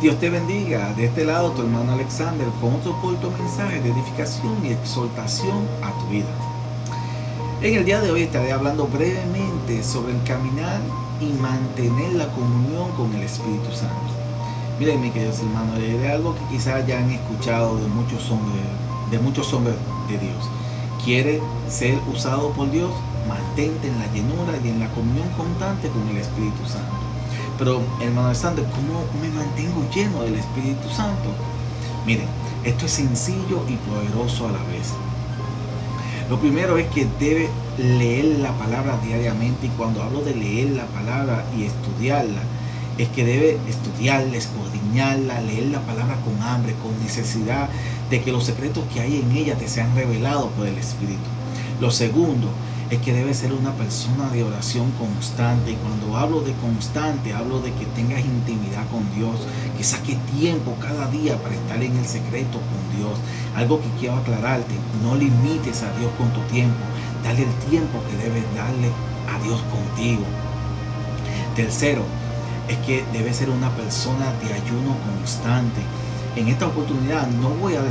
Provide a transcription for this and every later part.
Dios te bendiga. De este lado, tu hermano Alexander con otro corto mensaje de edificación y exhortación a tu vida. En el día de hoy estaré hablando brevemente sobre el caminar y mantener la comunión con el Espíritu Santo. Miren, mis queridos hermanos, de algo que quizás ya han escuchado de muchos hombres, de muchos hombres de Dios. Quiere ser usado por Dios, mantente en la llenura y en la comunión constante con el Espíritu Santo. Pero, hermano Alexander, ¿cómo me mantengo lleno del Espíritu Santo? Miren, esto es sencillo y poderoso a la vez. Lo primero es que debe leer la palabra diariamente y cuando hablo de leer la palabra y estudiarla, es que debe estudiarla, escudriñarla, leer la palabra con hambre, con necesidad de que los secretos que hay en ella te sean revelados por el Espíritu. Lo segundo es que debe ser una persona de oración constante. Y cuando hablo de constante, hablo de que tengas intimidad con Dios, que saque tiempo cada día para estar en el secreto con Dios. Algo que quiero aclararte, no limites a Dios con tu tiempo. Dale el tiempo que debes darle a Dios contigo. Tercero, es que debe ser una persona de ayuno constante. En esta oportunidad no voy a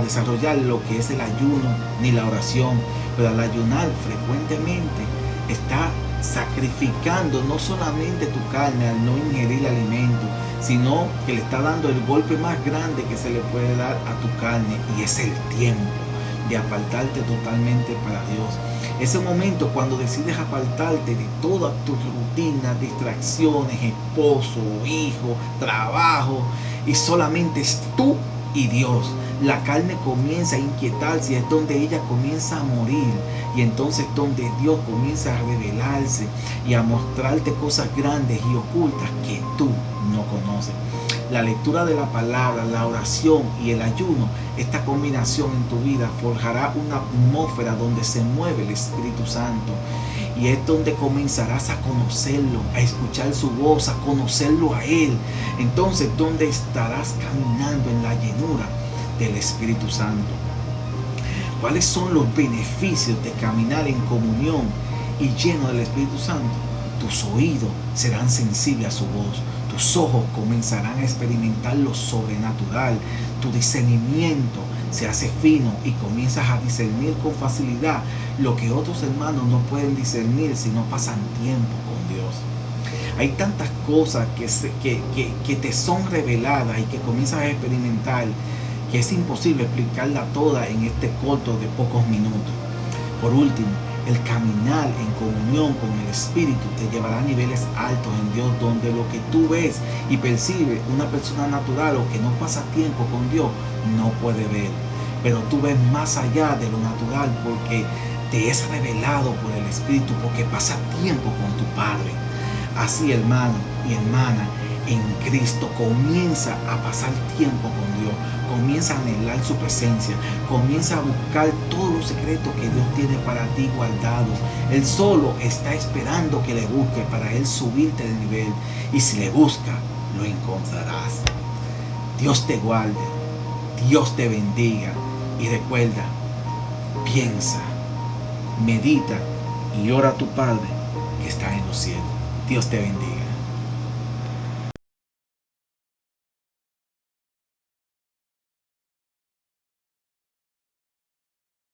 desarrollar lo que es el ayuno ni la oración, pero al ayunar frecuentemente está sacrificando no solamente tu carne al no ingerir alimento, sino que le está dando el golpe más grande que se le puede dar a tu carne y es el tiempo de apartarte totalmente para Dios. Ese momento cuando decides apartarte de todas tus rutinas, distracciones, esposo, hijo, trabajo, y solamente es tú y Dios la carne comienza a inquietarse y es donde ella comienza a morir y entonces donde Dios comienza a revelarse y a mostrarte cosas grandes y ocultas que tú no conoces. La lectura de la palabra, la oración y el ayuno, esta combinación en tu vida forjará una atmósfera donde se mueve el Espíritu Santo y es donde comenzarás a conocerlo, a escuchar su voz, a conocerlo a Él. Entonces, donde estarás caminando en la llenura del Espíritu Santo. ¿Cuáles son los beneficios de caminar en comunión y lleno del Espíritu Santo? Tus oídos serán sensibles a su voz. Tus ojos comenzarán a experimentar lo sobrenatural. Tu discernimiento se hace fino y comienzas a discernir con facilidad lo que otros hermanos no pueden discernir si no pasan tiempo con Dios. Hay tantas cosas que, que, que, que te son reveladas y que comienzas a experimentar que es imposible explicarla toda en este corto de pocos minutos. Por último, el caminar en comunión con el Espíritu te llevará a niveles altos en Dios donde lo que tú ves y percibes una persona natural o que no pasa tiempo con Dios no puede ver. Pero tú ves más allá de lo natural porque te es revelado por el Espíritu porque pasa tiempo con tu Padre. Así hermano y hermana, en Cristo comienza a pasar tiempo con Dios, comienza a anhelar su presencia, comienza a buscar todos los secretos que Dios tiene para ti guardados. Él solo está esperando que le busque para Él subirte de nivel y si le busca, lo encontrarás. Dios te guarde, Dios te bendiga y recuerda, piensa, medita y ora a tu Padre que está en los cielos. Dios te bendiga.